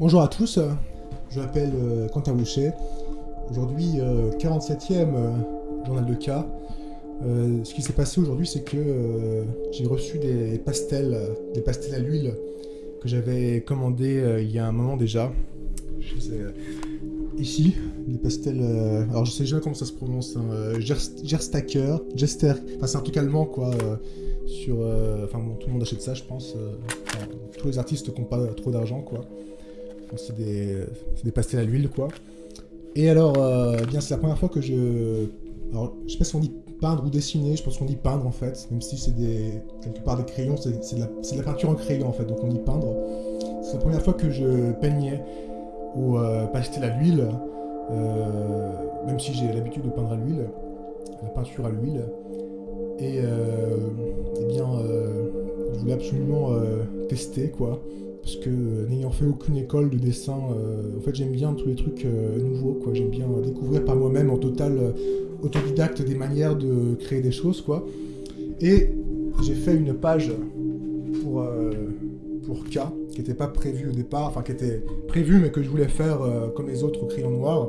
Bonjour à tous, je m'appelle euh, Quentin Boucher. Aujourd'hui, 47e euh, journal de cas. Euh, ce qui s'est passé aujourd'hui, c'est que j'ai reçu des pastels, des pastels à l'huile que j'avais commandés il y a un moment déjà. ici, des pastels. alors je sais jamais comment ça se prononce. Hein, Gerstacker, Jester. Enfin, c'est un truc allemand quoi. sur. Enfin bon, tout le monde achète ça, je pense. tous les artistes n'ont pas trop d'argent quoi c'est des, pastels à l'huile, quoi. Et alors, euh, eh bien, c'est la première fois que je... Alors, je sais pas si on dit peindre ou dessiner, je pense qu'on dit peindre, en fait, même si c'est des... quelque part des crayons, c'est de, la... peinture en crayon, en fait, donc on dit peindre. C'est la première fois que je peignais au euh, pastel à l'huile, euh, même si j'ai l'habitude de peindre à l'huile, la peinture à l'huile. Et, eh bien, je voulais absolument tester, quoi parce que euh, n'ayant fait aucune école de dessin, euh, en fait j'aime bien tous les trucs euh, nouveaux, quoi. J'aime bien découvrir par moi-même en total autodidacte des manières de créer des choses, quoi. Et j'ai fait une page pour, pour K, qui n'était pas prévue au départ, enfin qui était prévue mais que je voulais faire comme les autres au crayon noir.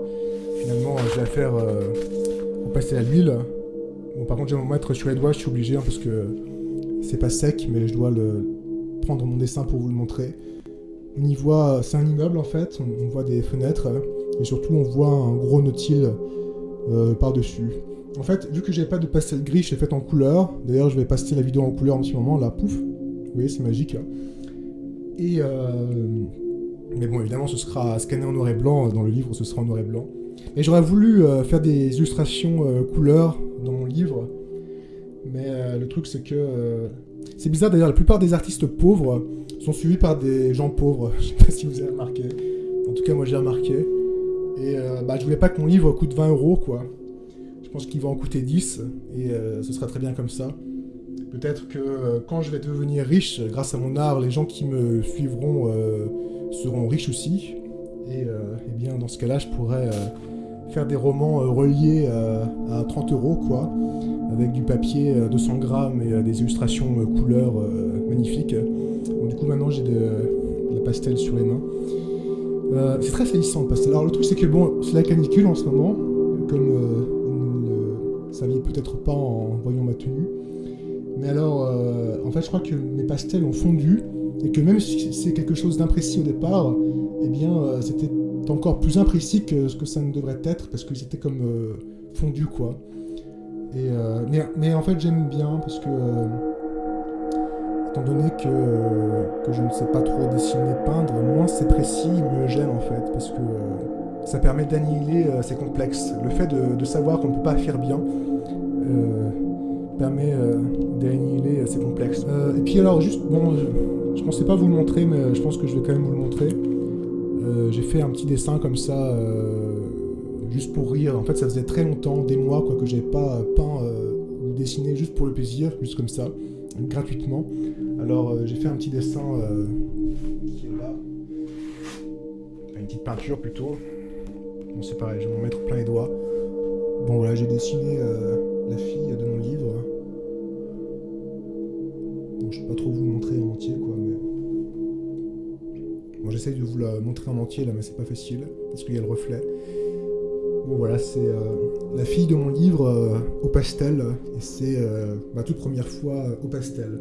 Finalement, je vais faire au pastel à l'huile. Bon, par contre, je vais me mettre sur les doigts, je suis obligé, hein, parce que c'est pas sec, mais je dois le, prendre mon dessin pour vous le montrer. On y voit, c'est un immeuble en fait, on, voit des fenêtres, et surtout on voit un gros nautile euh, par-dessus. En fait, vu que j'ai pas de pastel gris, je l'ai fait en couleur. D'ailleurs, je vais passer la vidéo en couleur en petit moment, là, pouf. Vous voyez, c'est magique. Et euh... Mais bon, évidemment, ce sera scanné en noir et blanc. Dans le livre, ce sera en noir et blanc. Mais j'aurais voulu euh, faire des illustrations couleurs dans mon livre. Mais le truc, c'est que c'est bizarre d'ailleurs, la plupart des artistes pauvres sont suivis par des gens pauvres. Je sais pas si vous avez remarqué. En tout cas, moi j'ai remarqué. Et euh, bah, je voulais pas que mon livre coûte 20 euros, quoi. Je pense qu'il va en coûter 10, et euh, ce sera très bien comme ça. Peut-être que euh, quand je vais devenir riche, grâce à mon art, les gens qui me suivront seront riches aussi. Et, et eh bien, dans ce cas-là, je pourrais faire des romans reliés à 30 euros, quoi avec du papier 200 euh, grammes et euh, des illustrations euh, couleurs magnifiques. du coup maintenant j'ai de, la pastel sur les mains. c'est très salissant le pastel. Alors le truc c'est que bon, c'est la canicule en ce moment, comme vous ne le saviez peut-être pas en voyant ma tenue. Mais alors, en fait je crois que mes pastels ont fondu et que même si c'est quelque chose d'imprécis au départ, eh bien c'était encore plus imprécis que ce que ça ne devrait être parce qu'ils étaient comme fondus quoi. Euh, mais, en fait, j'aime bien parce que, euh, étant donné que, je ne sais pas trop dessiner, peindre, moins c'est précis, me gêne en fait, parce que euh, ça permet d'annihiler ces complexes. Le fait de, savoir qu'on ne peut pas faire bien permet d'annihiler ces complexes. et puis alors, juste, bon, je, ne pensais pas vous le montrer, mais je pense que je vais quand même vous le montrer. J'ai fait un petit dessin comme ça juste pour rire. En fait, ça faisait très longtemps, des mois, quoi, que j'avais pas euh, peint euh, ou dessiné juste pour le plaisir, juste comme ça, gratuitement. Alors, euh, j'ai fait un petit dessin qui est là. Une petite peinture plutôt. Bon, c'est pareil, je vais m'en mettre plein les doigts. Bon, voilà, j'ai dessiné la fille de mon livre. Je peux pas trop vous montrer en entier, j'essaye de vous la montrer en entier, là, mais c'est pas facile, parce qu'il y a le reflet. Bon voilà, c'est euh, la fille de mon livre euh, au pastel, et c'est euh, ma toute première fois au pastel.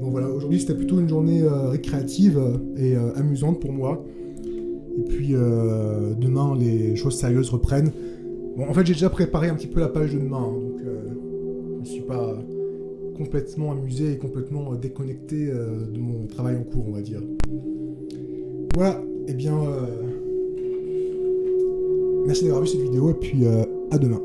Bon voilà, aujourd'hui c'était plutôt une journée récréative et amusante pour moi. Et puis demain les choses sérieuses reprennent. Bon en fait j'ai déjà préparé un petit peu la page de demain, hein, donc je ne suis pas complètement amusé et complètement déconnecté de mon travail en cours on va dire. Voilà, et eh bien... Merci d'avoir vu cette vidéo et puis euh, à demain.